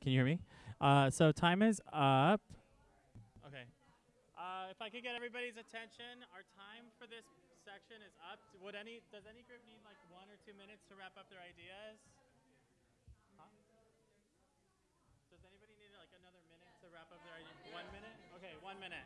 Can you hear me? Uh, so time is up. Okay. Uh, if I could get everybody's attention, our time for this section is up. Would any does any group need like one or two minutes to wrap up their ideas? Huh? Does anybody need like another minute to wrap up their ideas? One minute? Okay, one minute.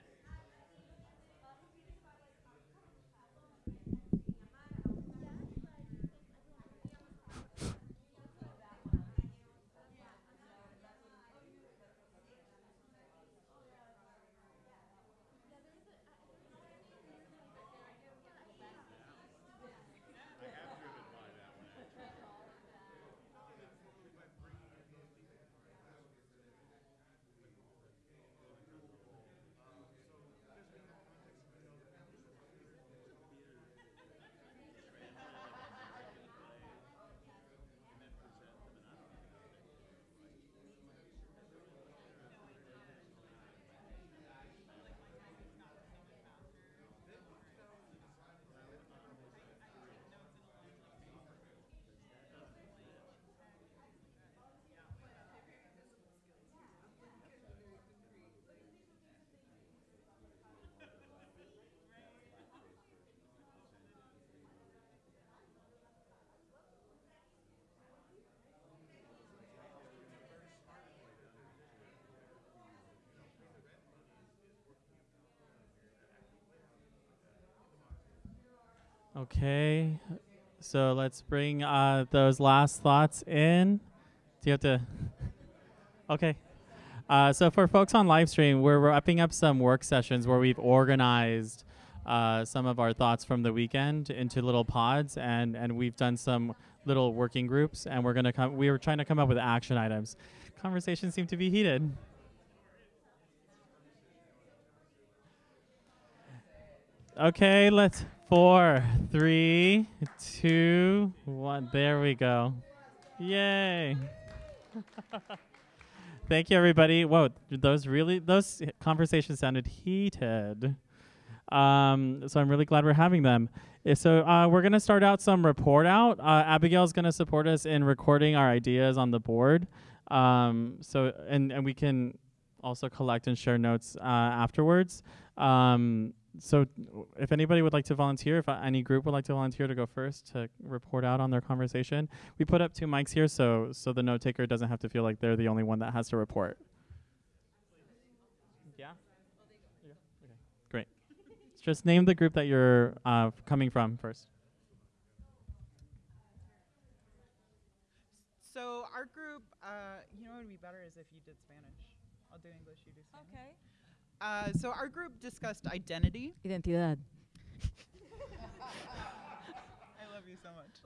Okay, so let's bring uh, those last thoughts in. Do you have to? okay. Uh, so for folks on live stream, we're wrapping up some work sessions where we've organized uh, some of our thoughts from the weekend into little pods, and and we've done some little working groups, and we're gonna come. We were trying to come up with action items. Conversations seem to be heated. Okay, let's four, three, two, one. There we go. Yay. Thank you, everybody. Whoa, those really those conversations sounded heated. Um, so I'm really glad we're having them. So uh, we're gonna start out some report out. Uh, Abigail's gonna support us in recording our ideas on the board. Um, so and and we can also collect and share notes uh, afterwards. Um, so if anybody would like to volunteer, if uh, any group would like to volunteer to go first to report out on their conversation, we put up two mics here so so the note taker doesn't have to feel like they're the only one that has to report. Yeah? Okay, great. Just name the group that you're uh, coming from first. So our group, uh, you know what would be better is if you did Spanish. I'll do English, you do Spanish. Okay. Uh, so our group discussed identity. Identidad. I love you so much.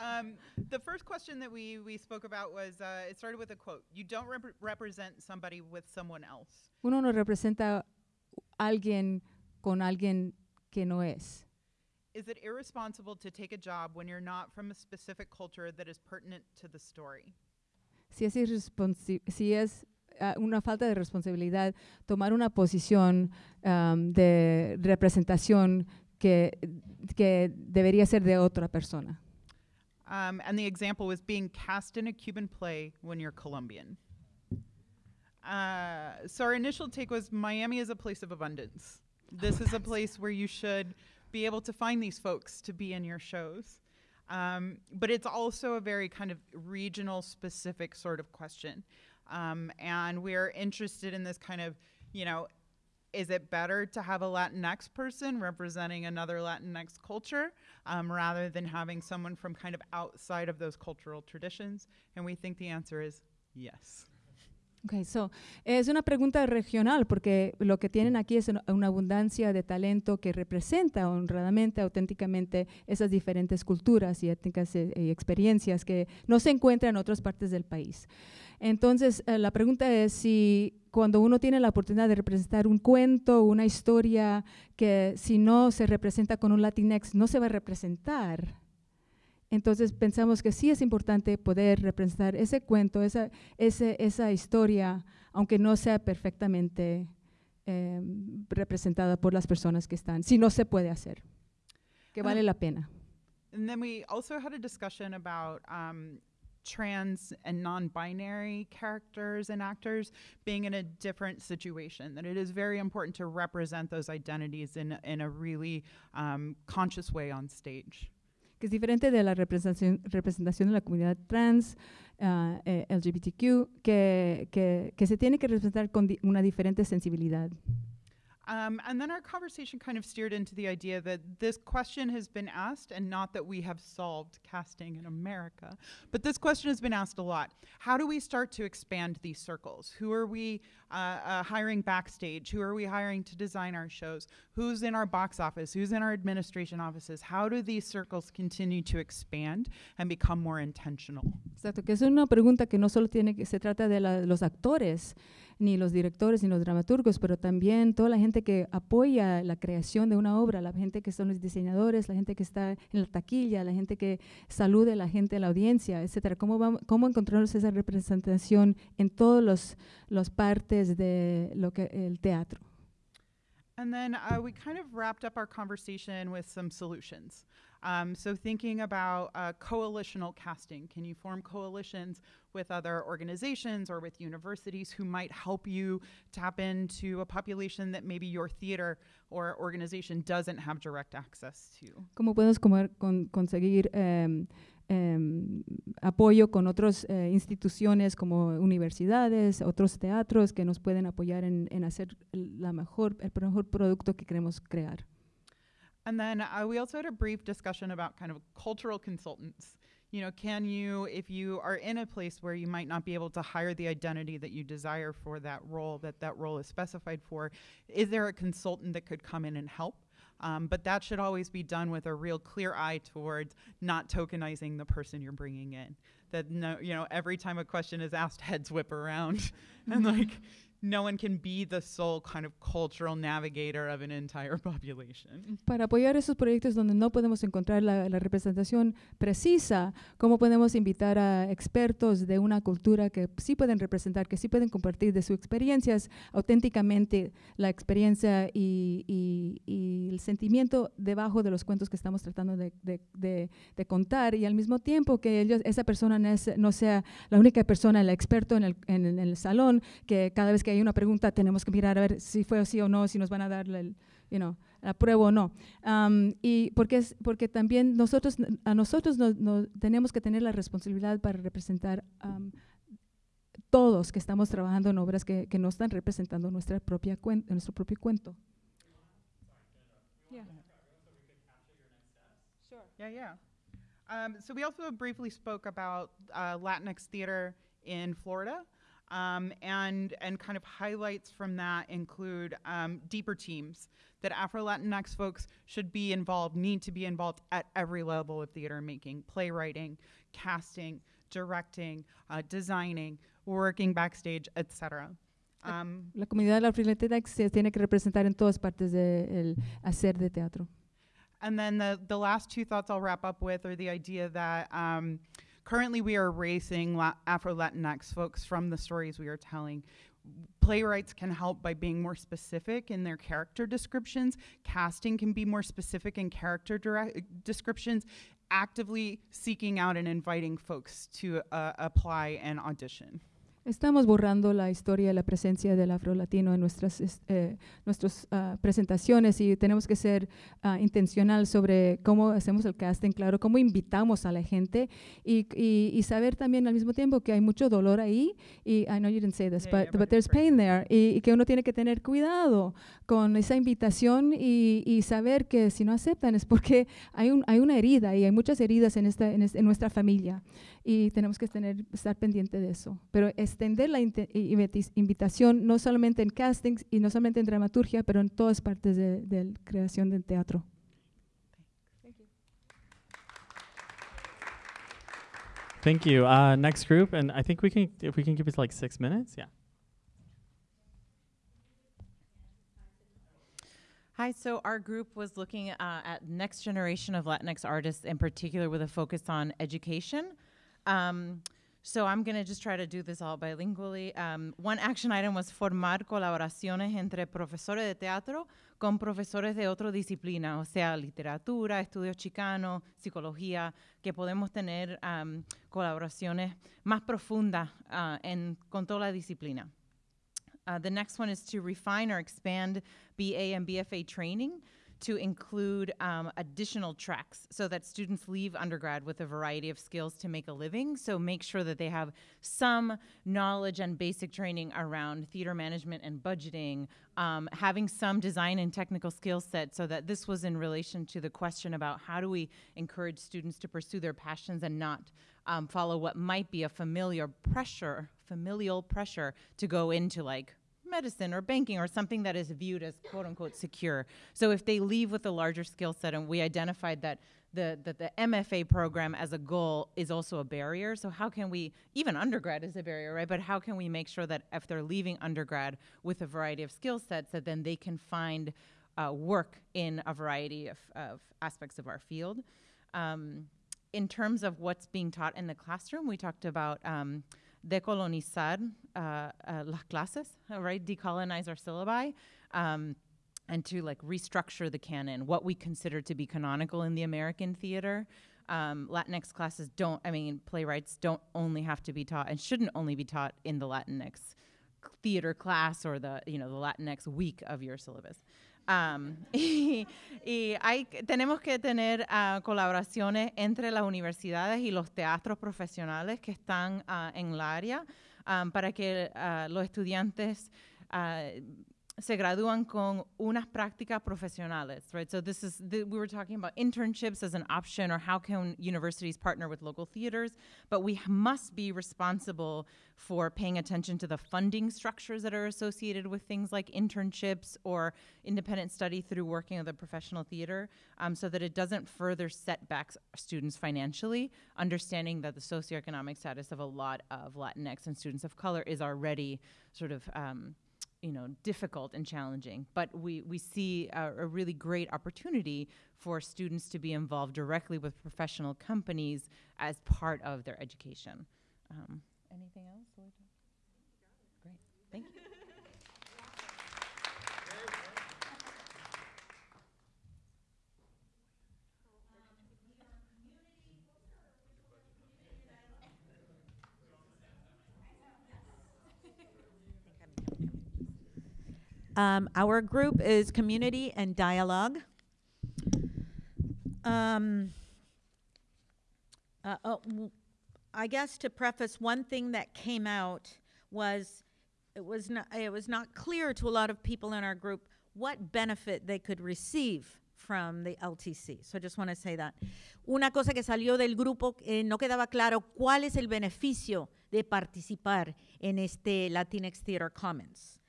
um, the first question that we, we spoke about was uh, it started with a quote You don't rep- represent somebody with someone else. Uno no representa alguien con alguien que no es. Is it irresponsible to take a job when you're not from a specific culture that is pertinent to the story? Si es, si es uh, una falta de responsabilidad tomar una posición um, de representación que, que debería ser de otra persona. Um, and the example was being cast in a Cuban play when you're Colombian. Uh, so our initial take was Miami is a place of abundance. This is a place where you should be able to find these folks to be in your shows. Um, but it's also a very kind of regional specific sort of question. Um, and we're interested in this kind of, you know, is it better to have a Latinx person representing another Latinx culture um, rather than having someone from kind of outside of those cultural traditions? And we think the answer is yes. Okay, so es una pregunta regional porque lo que tienen aquí es una abundancia de talento que representa honradamente, auténticamente esas diferentes culturas y étnicas eh, y experiencias que no se encuentran en otras partes del país. Entonces, eh, la pregunta es si cuando uno tiene la oportunidad de representar un cuento, una historia que si no se representa con un Latinx no se va a representar, entonces pensamos que sí es importante poder representar ese cuento, esa, ese, esa historia, aunque no sea perfectamente eh, representada por las personas que están, si no se puede hacer, que vale la pena. And then we also had a discussion about um, trans and non-binary characters and actors being in a different situation that it is very important to represent those identities in, in a really um, conscious way on stage que es diferente de la representación, representación de la comunidad trans, uh, eh, LGBTQ, que, que, que, se tiene que representar con di una diferente sensibilidad. Um, and then our conversation kind of steered into the idea that this question has been asked, and not that we have solved casting in America, but this question has been asked a lot. How do we start to expand these circles? Who are we uh, uh, hiring backstage? Who are we hiring to design our shows? Who's in our box office? Who's in our administration offices? How do these circles continue to expand and become more intentional? Exacto, que es una pregunta que no solo tiene que se trata de la, los actores. Ni los directores ni los dramaturgos, pero también toda la gente que apoya la creación de una obra, la gente que son los diseñadores, la gente que está en la taquilla, la gente que salude a la gente de la audiencia, etcétera. ¿Cómo, vamos, cómo encontramos esa representación en todas los partes de lo que el teatro? And then uh, we kind of wrapped up our conversation with some solutions. Um, so thinking about uh, coalitional casting, can you form coalitions with other organizations or with universities who might help you tap into a population that maybe your theater or organization doesn't have direct access to? ¿Cómo comer, con, conseguir um, um, apoyo con otras uh, instituciones como universidades, otros teatros que nos pueden apoyar en, en hacer la mejor, el mejor producto que queremos crear? And then uh, we also had a brief discussion about kind of cultural consultants. You know, can you, if you are in a place where you might not be able to hire the identity that you desire for that role, that that role is specified for, is there a consultant that could come in and help? Um, but that should always be done with a real clear eye towards not tokenizing the person you're bringing in. That no, you know, every time a question is asked, heads whip around, and like no one can be the sole kind of cultural navigator of an entire population. Para apoyar esos proyectos donde no podemos encontrar la, la, representación precisa, ¿cómo podemos invitar a expertos de una cultura que sí pueden representar, que sí pueden compartir de sus experiencias auténticamente la experiencia y, y, y el sentimiento debajo de los cuentos que estamos tratando de, de, de, de contar y al mismo tiempo que ellos, esa persona no, es, no sea la única persona, el experto en el, en, en el salón, que cada vez que hay una pregunta tenemos que mirar a ver si fue así o no, si nos van a dar el, you know, la prueba o no. Um, y porque, es, porque también nosotros, a nosotros nos, nos tenemos que tener la responsabilidad para representar um, todos que estamos trabajando en obras que, que no están representando nuestra propia cuen nuestro propio cuento. Yeah. Sure. Yeah, yeah. Um, so we also briefly spoke about uh, Latinx theater in Florida. Um, and, and kind of highlights from that include um, deeper teams that Afro Latinx folks should be involved, need to be involved at every level of theater making, playwriting, casting, directing, uh, designing, working backstage, etc. Um, la comunidad Latinx se tiene que representar en todas partes del de hacer de teatro. And then the, the last two thoughts I'll wrap up with are the idea that um, Currently, we are erasing La Afro Latinx folks from the stories we are telling. Playwrights can help by being more specific in their character descriptions. Casting can be more specific in character descriptions. Actively seeking out and inviting folks to uh, apply and audition. Estamos borrando la historia, la presencia del afro-latino en nuestras, eh, nuestras uh, presentaciones y tenemos que ser uh, intencional sobre cómo hacemos el casting, claro, cómo invitamos a la gente y, y, y, saber también al mismo tiempo que hay mucho dolor ahí y I know you didn't say this, yeah, but, yeah, but, there's pain there y, y, que uno tiene que tener cuidado con esa invitación y, y, saber que si no aceptan es porque hay, un, hay una herida y hay muchas heridas en, esta, en, en nuestra familia y tenemos que tener, estar pendiente de eso. Pero extender la invitación no solamente en castings y no solamente en dramaturgia, pero en todas partes de, de creación del teatro. Thank you. Uh, next group, and I think we can, if we can give it like six minutes, yeah. Hi, so our group was looking uh, at next generation of Latinx artists in particular with a focus on education. Um, So I'm going to just try to do this all bilingually. Um, one action item was formar colaboraciones entre profesores de teatro con profesores de otra disciplina, o sea, literatura, estudios chicanos, psicología, que podemos tener um, colaboraciones más profundas uh, en, con toda la disciplina. Uh, the next one is to refine or expand BA and BFA training to include um, additional tracks so that students leave undergrad with a variety of skills to make a living. So make sure that they have some knowledge and basic training around theater management and budgeting, um, having some design and technical skill set so that this was in relation to the question about how do we encourage students to pursue their passions and not um, follow what might be a familiar pressure, familial pressure to go into like medicine or banking or something that is viewed as quote unquote secure. So if they leave with a larger skill set, and we identified that the, that the MFA program as a goal is also a barrier. So how can we, even undergrad is a barrier, right? But how can we make sure that if they're leaving undergrad with a variety of skill sets, that then they can find uh, work in a variety of, of aspects of our field. Um, in terms of what's being taught in the classroom, we talked about um, decolonizar uh, uh, las clases, right? Decolonize our syllabi. Um, and to like restructure the canon, what we consider to be canonical in the American theater. Um, Latinx classes don't, I mean, playwrights don't only have to be taught and shouldn't only be taught in the Latinx theater class or the, you know, the Latinx week of your syllabus. Y, hay, tenemos que tener uh, colaboraciones entre las universidades y los teatros profesionales que están uh, en la área para que uh, los estudiantes se gradúan con unas prácticas profesionales, right? So this is the, we were talking about internships as an option or how can universities partner with local theaters, but we must be responsible for paying attention to the funding structures that are associated with things like internships or independent study through working with a professional theater um, so that it doesn't further set back students financially, understanding that the socioeconomic status of a lot of Latinx and students of color is already sort of um, you know difficult and challenging but we we see a, a, really great opportunity for students to be involved directly with professional companies as part of their education. Um, anything else? Great. Thank you Um, our group is Community and Dialogue. Um, uh, oh, I guess to preface, one thing that came out was it was not it was not clear to a lot of people in our group what benefit they could receive from the LTC. So I just want to say that. Una cosa que salió del grupo eh, no quedaba claro cuál es el beneficio de participar en este Latinx Theater Commons.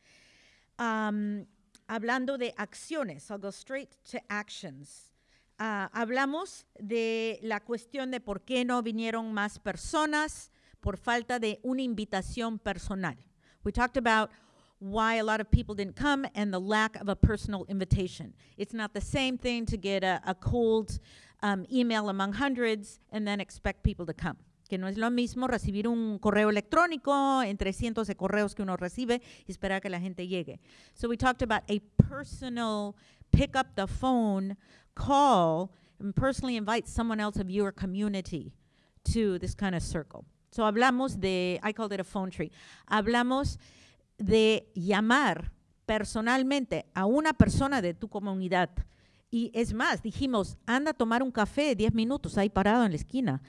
Um, hablando de acciones, I'll go straight to actions. Uh, hablamos de la cuestión de por qué no vinieron más personas por falta de una invitación personal. We talked about why a lot of people didn't come and the lack of a personal invitation. It's not the same thing to get a, a cold um, email among hundreds and then expect people to come. Que no es lo mismo recibir un correo electrónico entre cientos de correos que uno recibe y esperar que la gente llegue. So we talked about a personal pick up the phone, call, and personally invite someone else of your community to this kind of circle. So hablamos de, I called it a phone tree, hablamos de llamar personalmente a una persona de tu comunidad. Y es más, dijimos, anda a tomar un café 10 minutos ahí parado en la esquina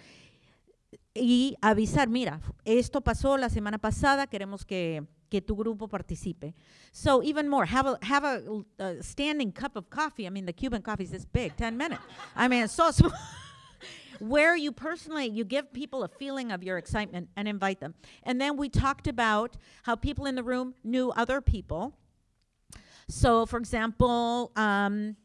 y avisar, mira, esto pasó la semana pasada, queremos que, que tu grupo participe. So even more, have a, have a, a, standing cup of coffee. I mean, the Cuban coffee is this big, 10 minutes. I mean, it's so small. Where you personally, you give people a feeling of your excitement and invite them. And then we talked about how people in the room knew other people. So for example, um,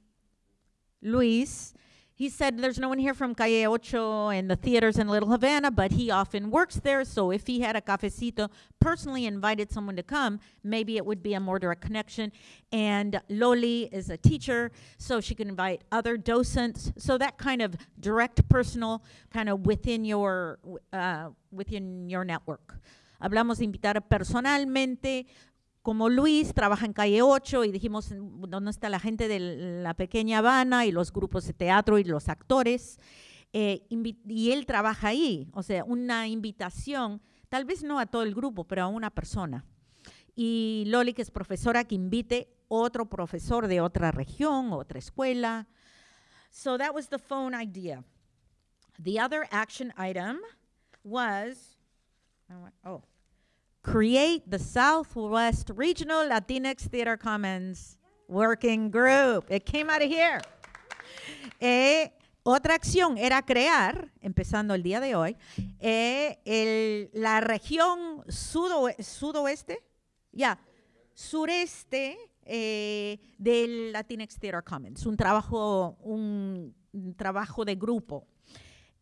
Luis, he said there's no one here from Calle Ocho and the theaters in Little Havana, but he often works there. So if he had a cafecito, personally invited someone to come, maybe it would be a more direct connection. And Loli is a teacher, so she can invite other docents. So that kind of direct, personal, kind of within your uh, within your network. Hablamos de invitar personalmente como Luis trabaja en calle 8 y dijimos dónde está la gente de la pequeña Habana y los grupos de teatro y los actores, eh, y él trabaja ahí, o sea, una invitación, tal vez no a todo el grupo, pero a una persona. Y Loli, que es profesora, que invite otro profesor de otra región, otra escuela. So that was the phone idea. The other action item was, oh, create the Southwest Regional Latinx Theater Commons Working Group. It came out of here. Eh, otra acción era crear, empezando el día de hoy, eh, la región sudoeste, ya, sureste eh, del Latinx Theater Commons, un trabajo, un trabajo de grupo.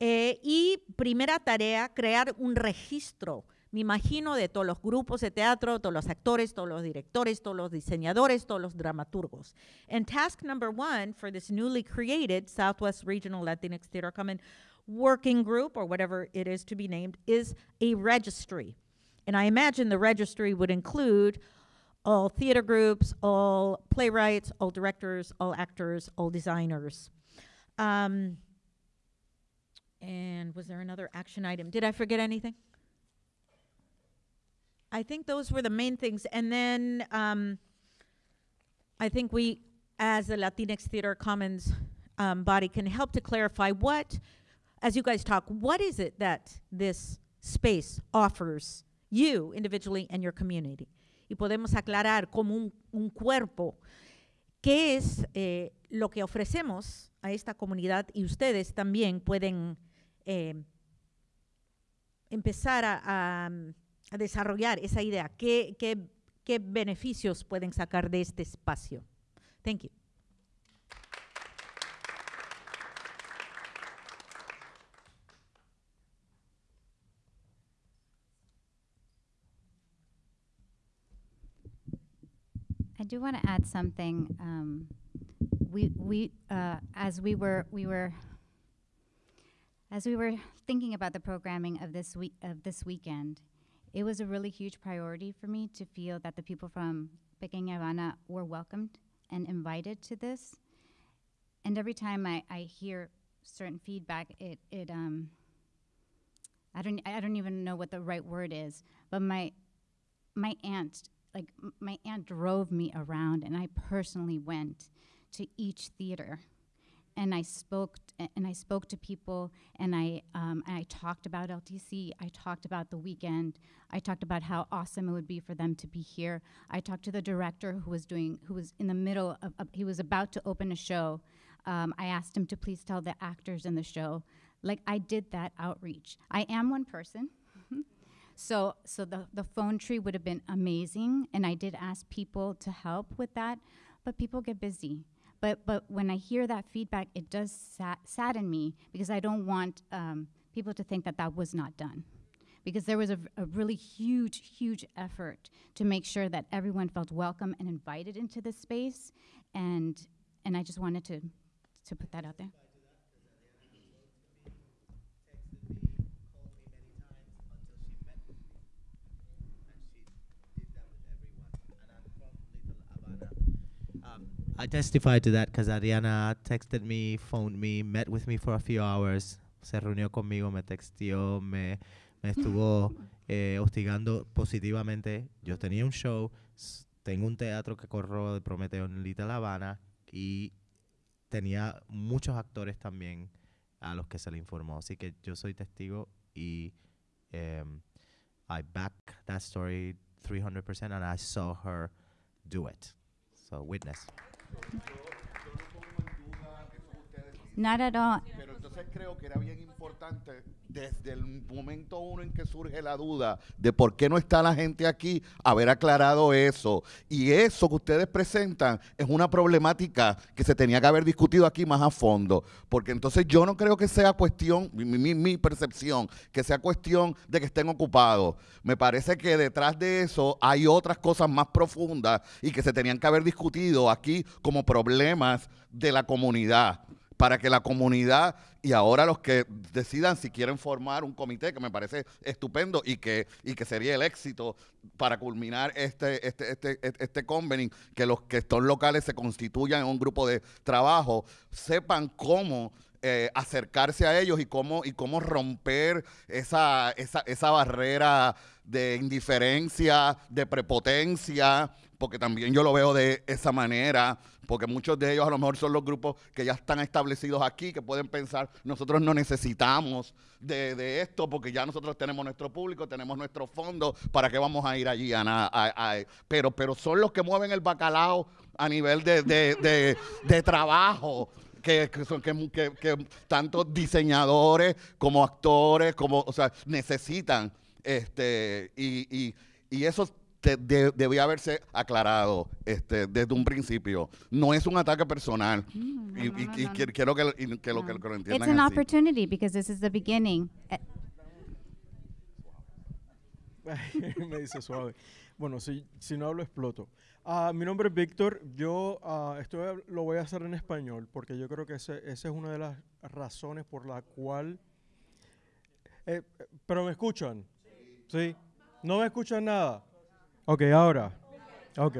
Eh, y primera tarea, crear un registro me imagino, de todos los grupos de teatro, todos los actores, todos los directores, todos los diseñadores, todos los dramaturgos. And task number one for this newly created Southwest Regional Latinx Theater Common working group, or whatever it is to be named, is a registry. And I imagine the registry would include all theater groups, all playwrights, all directors, all actors, all designers. Um, and was there another action item? Did I forget anything? I think those were the main things. And then um, I think we, as the Latinx Theater Commons um, body, can help to clarify what, as you guys talk, what is it that this space offers you individually and your community? Y podemos aclarar como un, un cuerpo qué es eh, lo que ofrecemos a esta comunidad y ustedes también pueden eh, empezar a, a desarrollar esa idea. ¿Qué, qué, qué beneficios pueden sacar de este espacio? Thank you. I do want to add something. Um, we we uh, as we were we were as we were thinking about the programming of this week of this weekend, it was a really huge priority for me to feel that the people from Pequeña Habana were welcomed and invited to this. And every time I, I hear certain feedback, it, it um, I don't I don't even know what the right word is, but my my aunt like my aunt drove me around and I personally went to each theater and I spoke and I spoke to people and I um, and I talked about LTC. I talked about the weekend. I talked about how awesome it would be for them to be here. I talked to the director who was doing who was in the middle of, of he was about to open a show. Um, I asked him to please tell the actors in the show. Like I did that outreach. I am one person. so so the, the phone tree would have been amazing and I did ask people to help with that, but people get busy but but when I hear that feedback, it does sadden me because I don't want um, people to think that that was not done. Because there was a, a really huge, huge effort to make sure that everyone felt welcome and invited into this space, and and I just wanted to to put that out there. I testified to that because Ariana texted me, phoned me, met with me for a few hours, se reunió conmigo, me textió, me, me estuvo eh, hostigando positivamente. Yo tenía un show, tengo un teatro que corro de Prometeo en Little Habana y tenía muchos actores también a los que se le informó. Así que yo soy testigo y um, I back that story 300% and I saw her do it. So, witness. Not at all. Entonces creo que era bien importante desde el momento uno en que surge la duda de por qué no está la gente aquí, haber aclarado eso. Y eso que ustedes presentan es una problemática que se tenía que haber discutido aquí más a fondo. Porque entonces yo no creo que sea cuestión, mi percepción, que sea cuestión de que estén ocupados. Me parece que detrás de eso hay otras cosas más profundas y que se tenían que haber discutido aquí como problemas de la comunidad para que la comunidad y ahora los que decidan si quieren formar un comité, que me parece estupendo y que, y que sería el éxito para culminar este, este, este, este, convening, que los que son locales se constituyan en un grupo de trabajo, sepan cómo eh, acercarse a ellos y cómo, y cómo romper esa, esa, esa barrera de indiferencia, de prepotencia, porque también yo lo veo de esa manera, porque muchos de ellos a lo mejor son los grupos que ya están establecidos aquí, que pueden pensar, nosotros no necesitamos de, de esto, porque ya nosotros tenemos nuestro público, tenemos nuestro fondo, ¿para qué vamos a ir allí a nada? Pero, pero son los que mueven el bacalao a nivel de, de, de, trabajo. Que, que, que- que tanto diseñadores como actores, como, o sea, necesitan este y, y, y eso te- de- debía haberse aclarado este, desde un principio. No es un ataque personal. Mm, y, no, y- no, y no, que- no. quiero que, lo- y que lo, que, lo It's entiendan an así. opportunity because this is the beginning. Eh, me dice suave. Bueno, si, si no hablo, exploto. Ah, mi nombre es Víctor. Yo ah, esto lo voy a hacer en español porque yo creo que esa es una de las razones por la cual... Eh, eh, ¿Pero me escuchan? ¿Sí? ¿No me escuchan nada? Ok, ahora. Ok.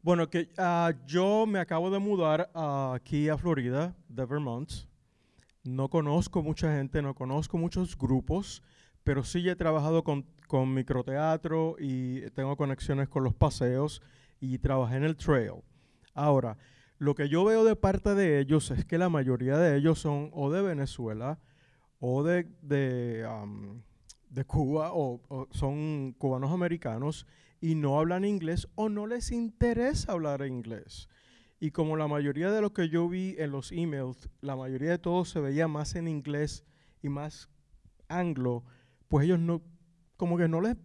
Bueno, que ah, yo me acabo de mudar ah, aquí a Florida, de Vermont. No conozco mucha gente, no conozco muchos grupos, pero sí he trabajado con, con microteatro y tengo conexiones con los paseos y trabajé en el trail. Ahora, lo que yo veo de parte de ellos es que la mayoría de ellos son o de Venezuela o de, de, am, de Cuba o, o son cubanos americanos y no hablan inglés o no les interesa hablar inglés. Y como la mayoría de lo que yo vi en los emails, la mayoría de todo se veía más en inglés y más anglo, pues ellos no, como que no les,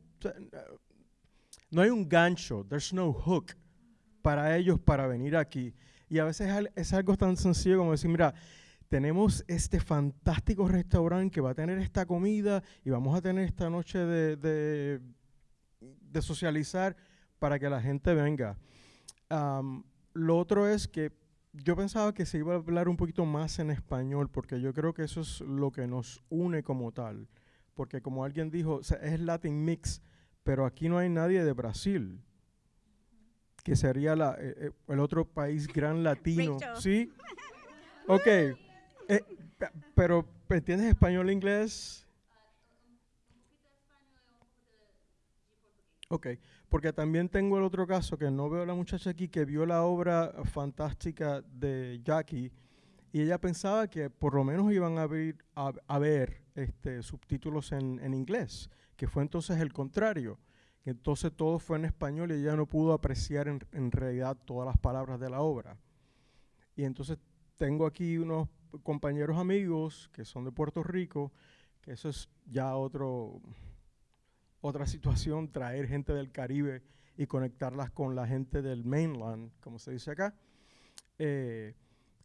no hay un gancho, there's no hook para ellos para venir aquí. Y a veces es algo tan sencillo como decir, mira, tenemos este fantástico restaurante que va a tener esta comida y vamos a tener esta noche de, de, de socializar para que la gente venga. Am, lo otro es que yo pensaba que se iba a hablar un poquito más en español, porque yo creo que eso es lo que nos une como tal. Porque como alguien dijo, o sea, es Latin Mix, pero aquí no hay nadie de Brasil, que sería la, eh, eh, el otro país gran latino. Rachel. ¿Sí? Ok. Eh, pe- pero, ¿entiendes español e inglés? Ok, porque también tengo el otro caso que no veo a la muchacha aquí que vio la obra fantástica de Jackie y ella pensaba que por lo menos iban a, abrir, a, a ver este, subtítulos en, en inglés, que fue entonces el contrario, entonces todo fue en español y ella no pudo apreciar en, en realidad todas las palabras de la obra. Y entonces tengo aquí unos compañeros amigos que son de Puerto Rico, que eso es ya otro, otra situación, traer gente del Caribe y conectarlas con la gente del mainland, como se dice acá, eh,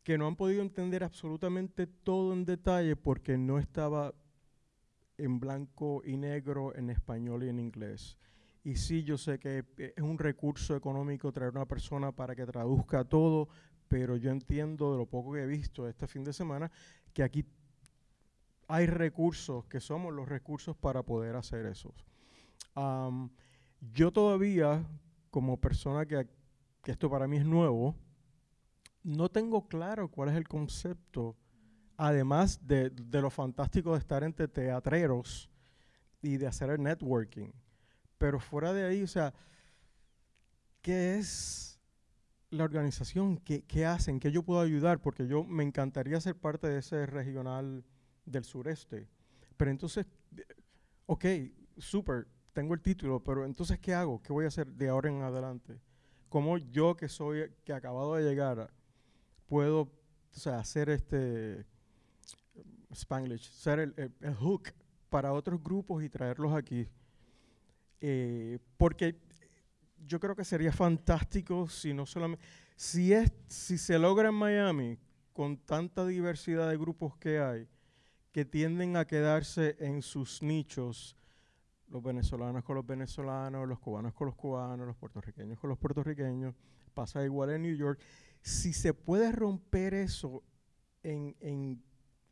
que no han podido entender absolutamente todo en detalle porque no estaba en blanco y negro, en español y en inglés. Y sí, yo sé que es un recurso económico traer una persona para que traduzca todo, pero yo entiendo de lo poco que he visto este fin de semana que aquí hay recursos, que somos los recursos para poder hacer eso. Am, yo todavía, como persona que, que esto para mí es nuevo, no tengo claro cuál es el concepto, además de, de lo fantástico de estar entre teatreros y de hacer el networking. Pero fuera de ahí, o sea, ¿qué es la organización? ¿Qué, qué hacen? ¿Qué yo puedo ayudar? Porque yo me encantaría ser parte de ese regional del sureste. Pero entonces, eh, ok, súper, tengo el título, pero entonces, ¿qué hago? ¿Qué voy a hacer de ahora en adelante? ¿Cómo yo que soy, que acabado de llegar, puedo o sea, hacer este, Spanglish, ser el, el- el hook para otros grupos y traerlos aquí. Eh, porque yo creo que sería fantástico si no solamente, si, es, si se logra en Miami, con tanta diversidad de grupos que hay, que tienden a quedarse en sus nichos, los venezolanos con los venezolanos, los cubanos con los cubanos, los puertorriqueños con los puertorriqueños, pasa igual en New York. Si se puede romper eso en, en-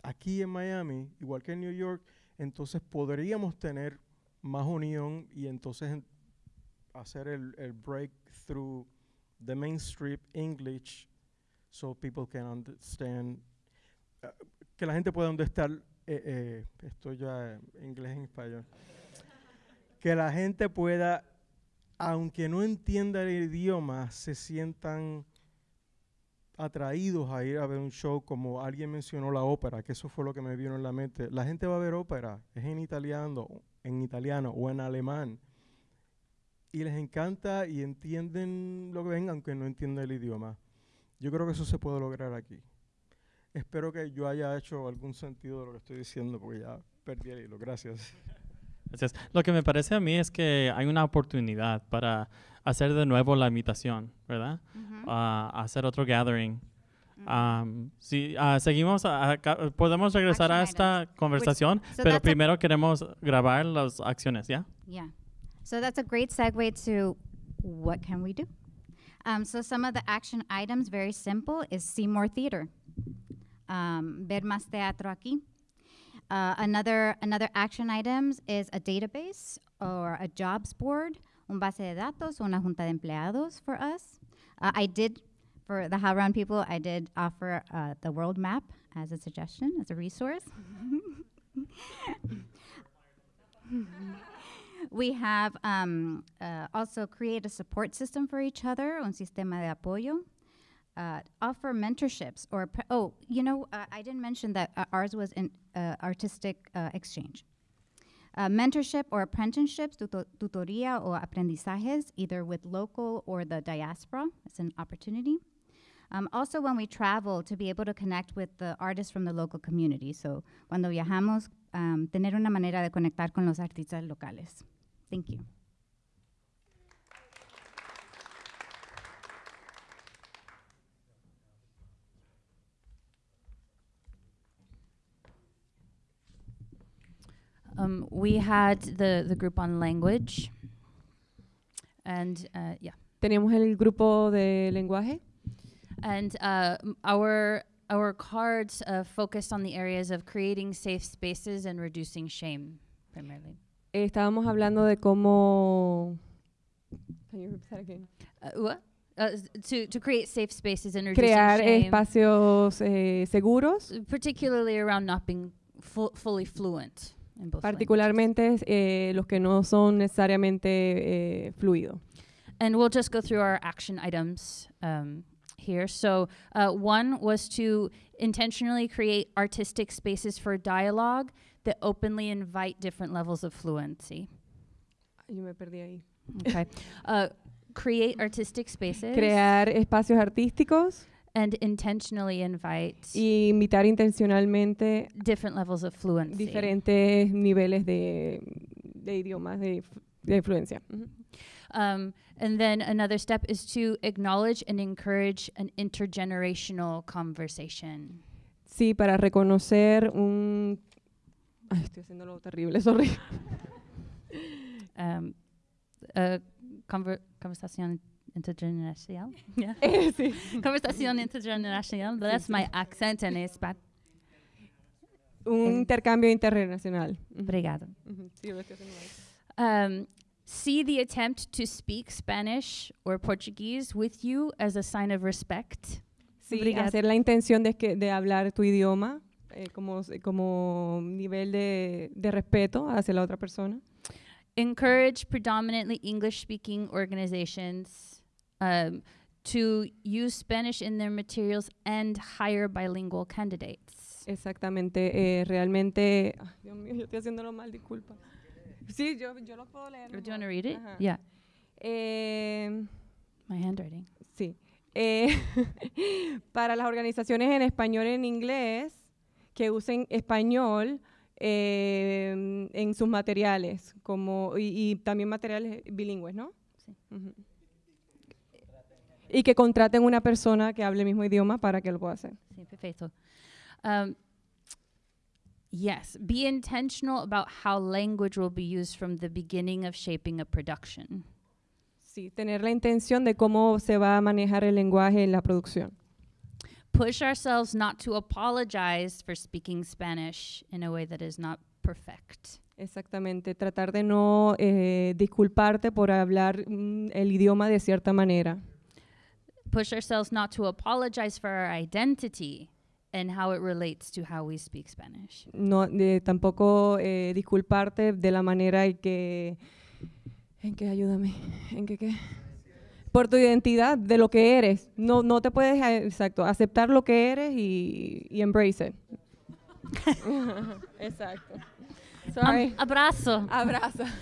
aquí en Miami, igual que en New York, entonces podríamos tener más unión y entonces en- hacer el, el breakthrough the mainstream English so people can understand uh, que la gente pueda understand eh, eh, esto ya en inglés en español que la gente pueda aunque no entienda el idioma se sientan atraídos a ir a ver un show como alguien mencionó la ópera que eso fue lo que me vino en la mente. La gente va a ver ópera es en italiano en italiano o en alemán y les encanta y entienden lo que ven aunque no entiendan el idioma. Yo creo que eso se puede lograr aquí. Espero que yo haya hecho algún sentido de lo que estoy diciendo porque ya perdí el hilo. Gracias. Gracias. Lo que me parece a mí es que hay una oportunidad para hacer de nuevo la invitación, ¿verdad? Ah, hacer otro gathering. Um, ah, seguimos, a- podemos regresar a esta conversación, so pero primero queremos grabar las acciones, ¿ya? Yeah. So that's a great segue to what can we do? Um, so some of the action items, very simple, is see more theater. Um, ver más teatro aquí. Uh, another another action items is a database or a jobs board, un base de datos, una junta de empleados for us. Uh, I did for the HowlRound people, I did offer uh, the world map as a suggestion, as a resource. We have um, uh, also create a support system for each other, un sistema de apoyo. Uh, offer mentorships or oh, you know, uh, I didn't mention that uh, ours was an uh, artistic uh, exchange. Mentorship or apprenticeships, tuto- tutoría o aprendizajes, either with local or the diaspora. It's an opportunity. Um, also, when we travel, to be able to connect with the artists from the local community. So, cuando viajamos, um, tener una manera de conectar con los artistas locales. Thank you. Um, we had the, the group on language. And uh, yeah. Tenemos el grupo de lenguaje And uh, our our cards uh, focused on the areas of creating safe spaces and reducing shame, primarily. Eh, estábamos hablando de cómo Can you repeat that again? Uh, what? Uh, to to create safe spaces and crear shame, espacios eh, seguros, particularly around not being fu- fully fluent in both particularmente eh, los que no son necesariamente eh, fluidos. And we'll just go through our action items um, here. So, uh, one was to intentionally create artistic spaces for dialogue that openly invite different levels of fluency. Yo me perdí ahí. Okay. uh, create artistic spaces Crear espacios artísticos and intentionally invite y invitar intencionalmente different levels of fluency. diferentes niveles de, de idiomas, de, de influencia. Ujú. Um, and then another step is to acknowledge and encourage an intergenerational conversation. Sí, para reconocer un... Ay, estoy haciéndolo terrible, sorry. Um, a conver- conversación intergeneracional. Yeah. Eh, sí. conversación intergeneracional. That's my accent and it's bad. Un intercambio internacional. Ujú. Obrigado. Sí, lo estoy haciendo. Um, see the attempt to speak Spanish or Portuguese with you as a sign of respect. Sí, Obrigada. hacer la intención de, que, de hablar tu idioma eh, como, como nivel de, de respeto hacia la otra persona. Encourage predominantly English speaking organizations um, to use Spanish in their materials and hire bilingual candidates. Exactamente, eh, realmente... Dios mío, yo estoy haciéndolo mal, disculpa. Sí, yo, yo lo puedo leer. Do you want to read it? Ajá. Yeah, Eh, my handwriting. sí. Eh, para las organizaciones en español y en inglés, que usen español eh, en sus materiales, como y, y también materiales bilingües, ¿no? Sí. Ujú. Y que contraten una persona que hable el mismo idioma para que lo pueda hacer. Sí, perfecto. Um, yes, be intentional about how language will be used from the beginning of shaping a production. Sí, tener la intención de cómo se va a manejar el lenguaje en la producción. Push ourselves not to apologize for speaking Spanish in a way that is not perfect. Exactamente, tratar de no eh, disculparte por hablar mm, el idioma de cierta manera. Push ourselves not to apologize for our identity and how it relates to how we speak Spanish. No, tampoco eh, disculparte de la manera en que, en que ayúdame, en que qué, por tu identidad, de lo que eres. No, no te puedes, eh, exacto, aceptar lo que eres y, y embrace it. exacto. Sorry. Abrazo. Abraza.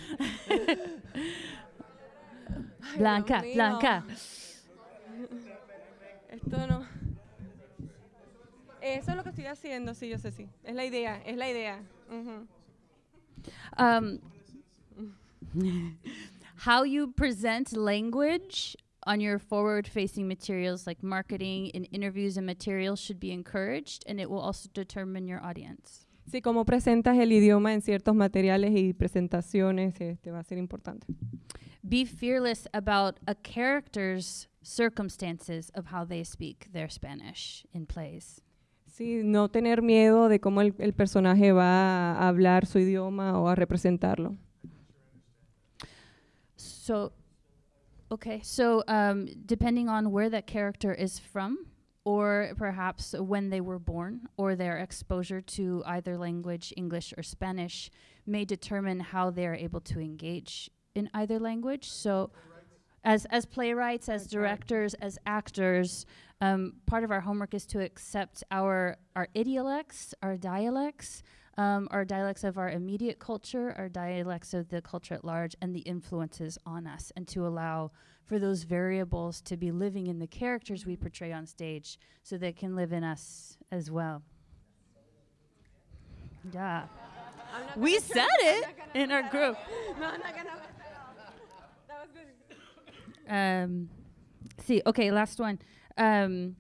Blanca. Blanca. Esto no. Eso es lo que estoy haciendo, sí, yo sé, sí. Es la idea, es la idea. Ujú. Um, how you present language on your forward facing materials like marketing and interviews and materials should be encouraged and it will also determine your audience. Sí, cómo presentas el idioma en ciertos materiales y presentaciones este, va a ser importante. Be fearless about a character's circumstances of how they speak their Spanish in plays. Sí, no tener miedo de cómo el, el personaje va a hablar su idioma o a representarlo. So, okay, so um, depending on where that character is from, or perhaps when they were born, or their exposure to either language, English or Spanish, may determine how they are able to engage in either language. So, as as playwrights, as directors, as actors, um, part of our homework is to accept our our idiolects, our dialects, um, our dialects of our immediate culture, our dialects of the culture at large, and the influences on us, and to allow for those variables to be living in the characters we portray on stage, so they can live in us as well. Yeah, we said it in our group. Um, see, okay, last one. Um,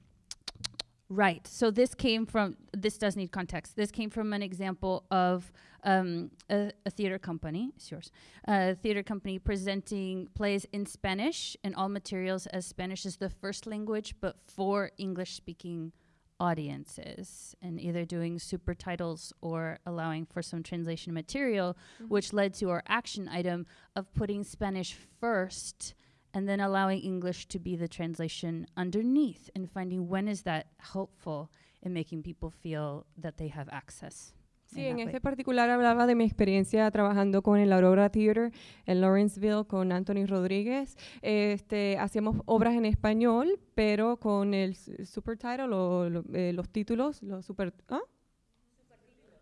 right. So this came from. This does need context. This came from an example of um, a, a theater company. It's yours. A theater company presenting plays in Spanish and all materials as Spanish is the first language, but for English-speaking audiences, and either doing super titles or allowing for some translation material, which led to our action item of putting Spanish first and then allowing English to be the translation underneath and finding when is that helpful in making people feel that they have access. Sí, en este particular hablaba de mi experiencia trabajando con el Aurora Theater en Lawrenceville con Anthony Rodríguez. Este, hacíamos obras en español, pero con el supertitle o lo- eh, los títulos, los super, ¿ah?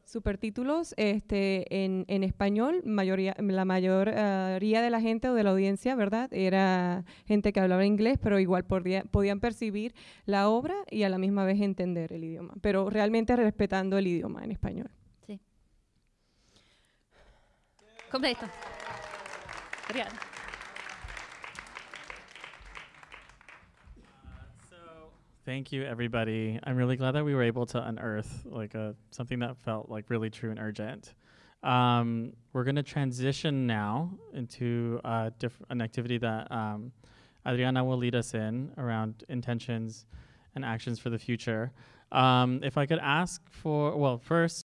Supertítulos este, en, en español. Mayoría, la mayoría de la gente o de la audiencia, ¿verdad? Era gente que hablaba inglés, pero igual podía- podían percibir la obra y a la misma vez entender el idioma, pero realmente respetando el idioma en español. Completo. Obrigada. Thank you, everybody. I'm really glad that we were able to unearth like a something that felt like really true and urgent. Um, we're going to transition now into uh, an activity that um, Adriana will lead us in around intentions and actions for the future. Um, if I could ask for, well, first,